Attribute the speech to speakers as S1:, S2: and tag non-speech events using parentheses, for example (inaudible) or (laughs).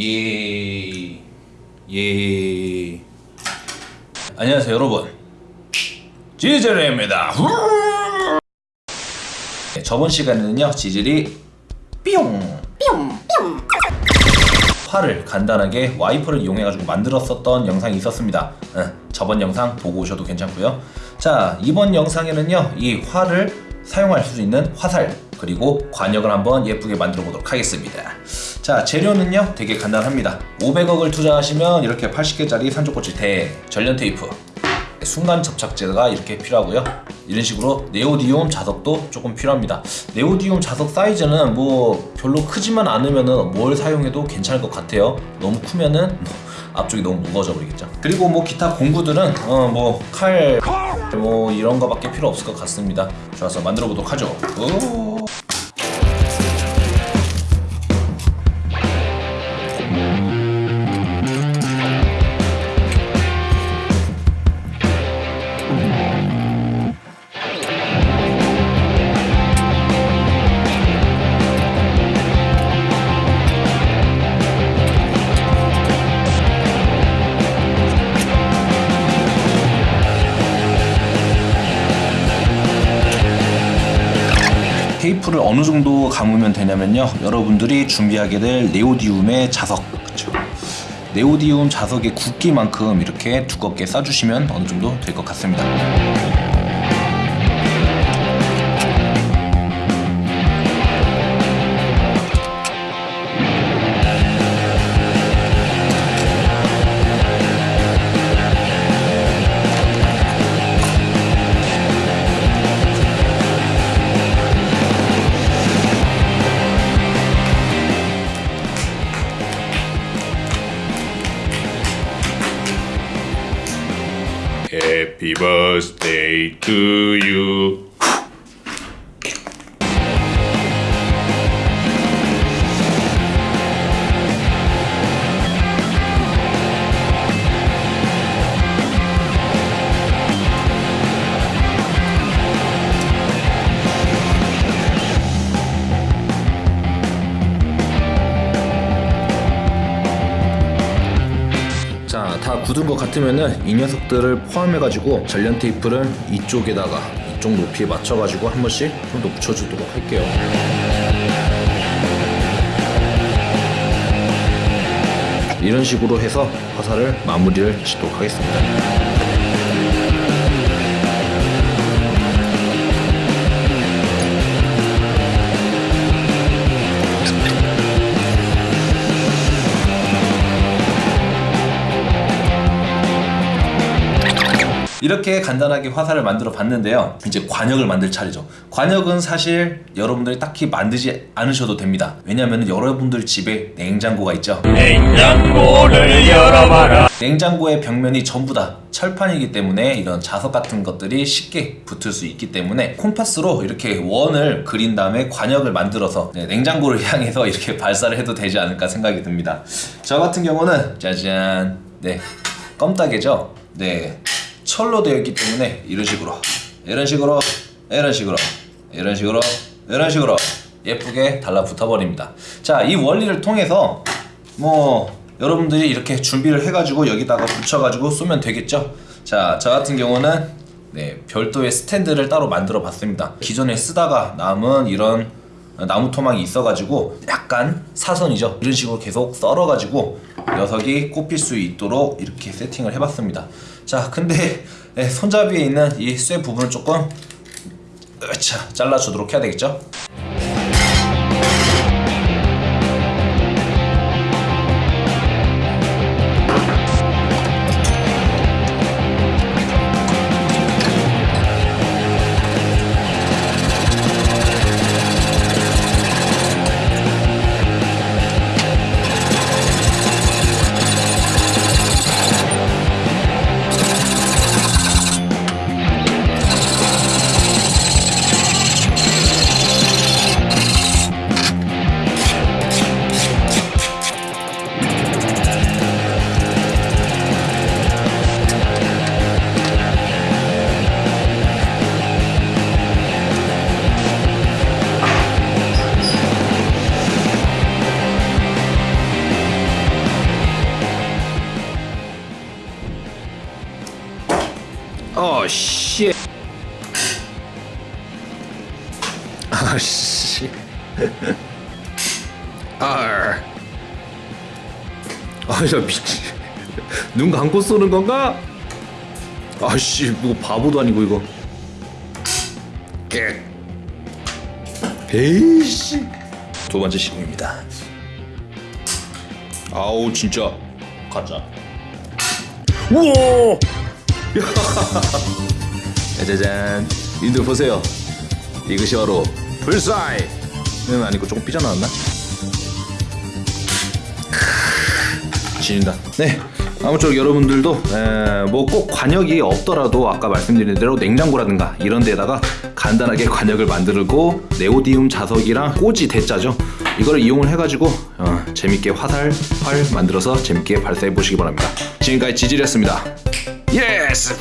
S1: 예. 예. 안녕하세요, 여러분. 지젤입니다. 네, 저번 시간에는요, 지젤이 삐용 삐용 활을 간단하게 와이퍼를 이용해가지고 만들었었던 영상이 있었습니다. 응, 저번 영상 보고 오셔도 괜찮고요. 자, 이번 영상에는요, 이 활을 사용할 수 있는 화살 그리고 관역을 한번 예쁘게 만들어 보도록 하겠습니다. 자, 재료는요, 되게 간단합니다. 500억을 투자하시면 이렇게 80개짜리 산초꽃이 대 전련 테이프 순간 접착제가 이렇게 필요하고요. 이런 식으로 네오디움 자석도 조금 필요합니다. 네오디움 자석 사이즈는 뭐 별로 크지만 않으면 뭘 사용해도 괜찮을 것 같아요. 너무 크면은 (laughs) 앞쪽이 너무 무거워져 버리겠죠. 그리고 뭐 기타 공구들은 어 뭐칼뭐 이런 거밖에 필요 없을 것 같습니다. 좋아서 만들어 보도록 하죠. 오. 테이프를 어느 정도 감으면 되냐면요. 여러분들이 준비하게 될 네오디움의 자석. 그쵸? 네오디움 자석의 굵기만큼 이렇게 두껍게 싸주시면 어느 정도 될 것 같습니다
S2: Happy birthday to you.
S1: 다 굳은 것 같으면은 이 녀석들을 포함해가지고 전련 테이프를 이쪽에다가 이쪽 높이에 맞춰가지고 한 번씩 좀 더 붙여주도록 할게요. 이런 식으로 해서 화살을 마무리를 짓도록 하겠습니다. 이렇게 간단하게 화살을 만들어 봤는데요. 이제 관역을 만들 차례죠. 관역은 사실 여러분들이 딱히 만들지 않으셔도 됩니다. 왜냐면 여러분들 집에 냉장고가 있죠.
S2: 냉장고를 열어봐라.
S1: 냉장고의 벽면이 전부 다 철판이기 때문에 이런 자석 같은 것들이 쉽게 붙을 수 있기 때문에 콤파스로 이렇게 원을 그린 다음에 관역을 만들어서 네, 냉장고를 (laughs) 향해서 이렇게 발사를 해도 되지 않을까 생각이 듭니다. 저 같은 경우는 짜잔. 네. 껌따개죠? 네 철로 되어 있기 때문에 이런 식으로 이런 식으로 이런 식으로 이런 식으로 이런 식으로 예쁘게 달라붙어 버립니다. 자 이 원리를 통해서 뭐 여러분들이 이렇게 준비를 해가지고 여기다가 붙여가지고 쏘면 되겠죠? 자 저 같은 경우는 네 별도의 스탠드를 따로 만들어 봤습니다. 기존에 쓰다가 남은 이런 나무 토막이 있어가지고 약간 사선이죠? 이런 식으로 계속 썰어가지고 녀석이 꼽힐 수 있도록 이렇게 세팅을 해봤습니다 자 근데 네, 손잡이에 있는 이 쇠 부분을 조금 으차 잘라주도록 해야 되겠죠 씨. 아, 씨. 아. 아, 야, 미치. 눈 감고 쏘는 건가? 아씨, 뭐 바보도 아니고 이거. 깨. 에이씨. 두 번째 시공입니다. 아우 진짜 가자. 우와! 짜자잔. 인들 보세요. 이것이 바로 불사이는 아니고 조금 삐져나왔나? 지린다. 네. 아무쪼록 여러분들도 뭐 꼭 관역이 없더라도 아까 말씀드린 대로 냉장고라든가 이런 데다가 간단하게 관역을 만들고 네오디움 자석이랑 꼬지 대자죠. 이거를 이용을 해가지고 어, 재밌게 화살 활 만들어서 재밌게 발사해 보시기 바랍니다. 지금까지 지질이었습니다. yes.